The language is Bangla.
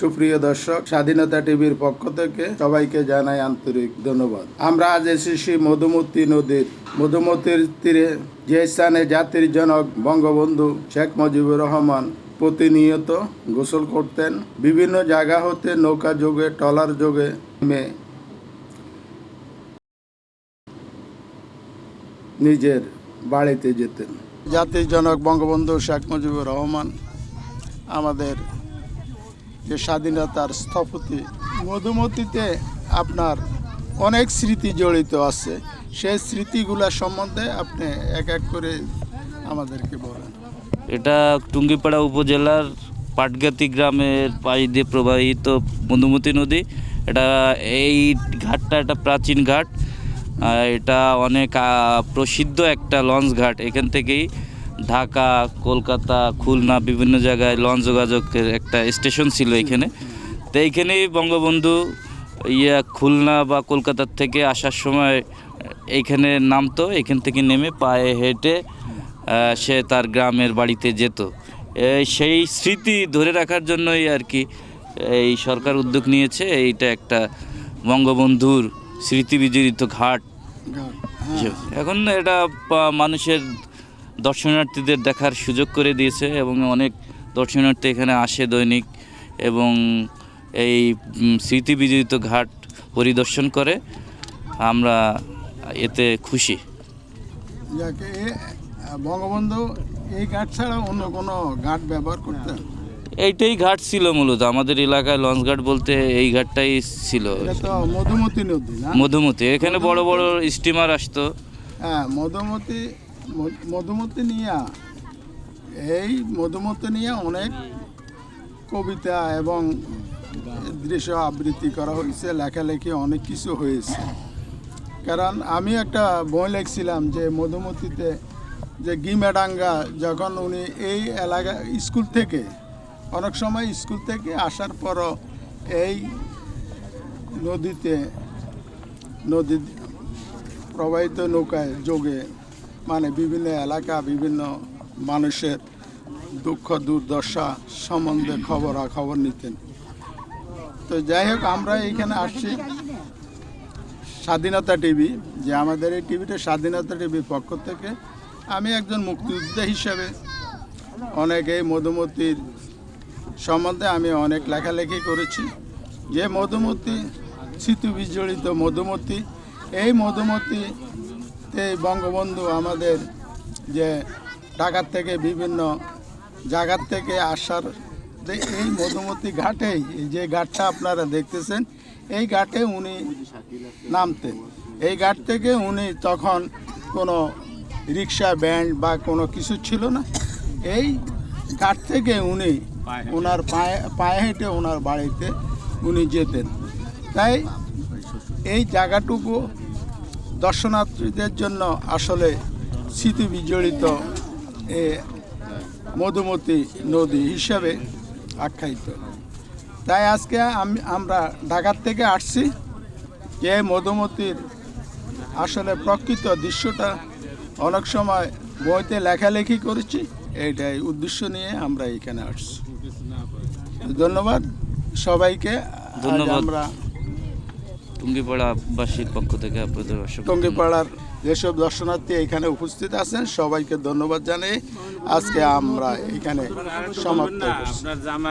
সুপ্রিয় দর্শক, স্বাধীনতা টিভির পক্ষ থেকে সবাইকে জানাই আন্তরিক ধন্যবাদ। আমরা আজ এসেছি মধুমতি নদীর। মধুমতির তীরে যে স্থানে জাতির জনক বঙ্গবন্ধু শেখ মুজিবুর রহমান প্রতিনিয়ত গোসল করতেন, বিভিন্ন জায়গা হতে নৌকা যোগে টলার যোগে নেমে নিজের বাড়িতে যেতেন। জাতির জনক বঙ্গবন্ধু শেখ মুজিবুর রহমান আমাদের যে স্বাধীনতার স্থপতি মধুমতিতে আপনার অনেক স্মৃতি জড়িত আছে। সেই স্মৃতিগুলা সম্বন্ধে আপনি এক এক করে আমাদেরকে বলেন। এটা টুঙ্গিপাড়া উপজেলার পাটগাতি গ্রামের পাশ দিয়ে প্রবাহিত মধুমতি নদী। এটা এই ঘাটটা একটা প্রাচীন ঘাট। এটা অনেক প্রসিদ্ধ একটা লঞ্চ ঘাট। এখান থেকেই ঢাকা কলকাতা খুলনা বিভিন্ন জায়গায় লঞ্চ যোগাযোগের একটা স্টেশন ছিল এখানে। তো এইখানেই বঙ্গবন্ধু ইয়া খুলনা বা কলকাতার থেকে আসার সময় এইখানে নামতো এখান থেকে নেমে পায়ে হেঁটে সে তার গ্রামের বাড়িতে যেত। সেই স্মৃতি ধরে রাখার জন্যই আর কি এই সরকার উদ্যোগ নিয়েছে। এইটা একটা বঙ্গবন্ধুর স্মৃতি বিজড়িত ঘাট। হিসেবে। এখন এটা মানুষের দর্শনার্থীদের দেখার সুযোগ করে দিয়েছে এবং অনেক দর্শনার্থী এখানে আসে দৈনিক এবং এই উম, স্মৃতি বিজড়িত ঘাট পরিদর্শন করে। আমরা এতে খুশি। বঙ্গবন্ধু এই ঘাট ছাড়া অন্য কোনো ঘাট ব্যবহার করতেন? এইটাই ঘাট ছিল মূলত। আমাদের এলাকায় লঞ্চ ঘাট বলতে এই ঘাটটাই ছিল। মধুমতি নদী মধুমতি। এখানে বড় বড় স্টিমার আসতো। হ্যাঁ মধুমতি মধু- মধুমতি নিয়ে, এই মধুমতি নিয়ে অনেক কবিতা এবং দৃশ্য আবৃত্তি করা হয়েছে, লেখালেখি অনেক কিছু হয়েছে। কারণ আমি একটা বই লিখছিলাম যে মধুমতিতে যে গিমেডাঙ্গা, যখন উনি এই এলাকা স্কুল থেকে, অনেক সময় স্কুল থেকে আসার পরও এই নদীতে নদী প্রবাহিত নৌকায় যোগে মানে বিভিন্ন এলাকা, বিভিন্ন মানুষের দুঃখ, দুর্দশা সম্বন্ধে খবরাখবর নিতেন। তো যাই হোক, আমরা এইখানে আসছি স্বাধীনতা টিভি, যে আমাদের এই টিভিটা স্বাধীনতা টিভির পক্ষ থেকে। আমি একজন মুক্তিযোদ্ধা হিসাবে অনেক এই মধুমতির সম্বন্ধে আমি অনেক লেখালেখি করেছি। যে মধুমতি স্মৃতি বিজড়িত মধুমতি, এই মধুমতিতে বঙ্গবন্ধু আমাদের যে ঢাকার থেকে বিভিন্ন জায়গার থেকে আসার এই মধুমতি ঘাটেই যে ঘাটটা আপনারা দেখতেছেন, এই ঘাটে উনি নামতেন। এই ঘাট থেকে উনি তখন কোনো রিক্সা, ব্যান্ড বা কোনো কিছু ছিল না। এই ঘাট থেকে উনি ওনার পায়ে পায়ে হেঁটে ওনার বাড়িতে উনি যেতেন। তাই এই জায়গাটুকু দর্শনার্থীদের জন্য আসলে স্মৃতি বিজড়িত এ মধুমতি নদী হিসাবে আখ্যায়িত। তাই আজকে আমি আমরা ঢাকার থেকে আসছি যে মধুমতির আসলে প্রকৃত দৃশ্যটা অনেক সময় বইতে লেখালেখি করেছি এইটাই উদ্দেশ্য নিয়ে আমরা এখানে আসছি। ধন্যবাদ সবাইকে। আমরা টুঙ্গিপাড়াবাসীর পক্ষ থেকে আপনাদের অসংখ্য টুঙ্গিপাড়ার যেসব দর্শনার্থী এখানে উপস্থিত আছেন সবাইকে ধন্যবাদ জানাই আজকে আমরা এখানে সমাপ্ত করছি।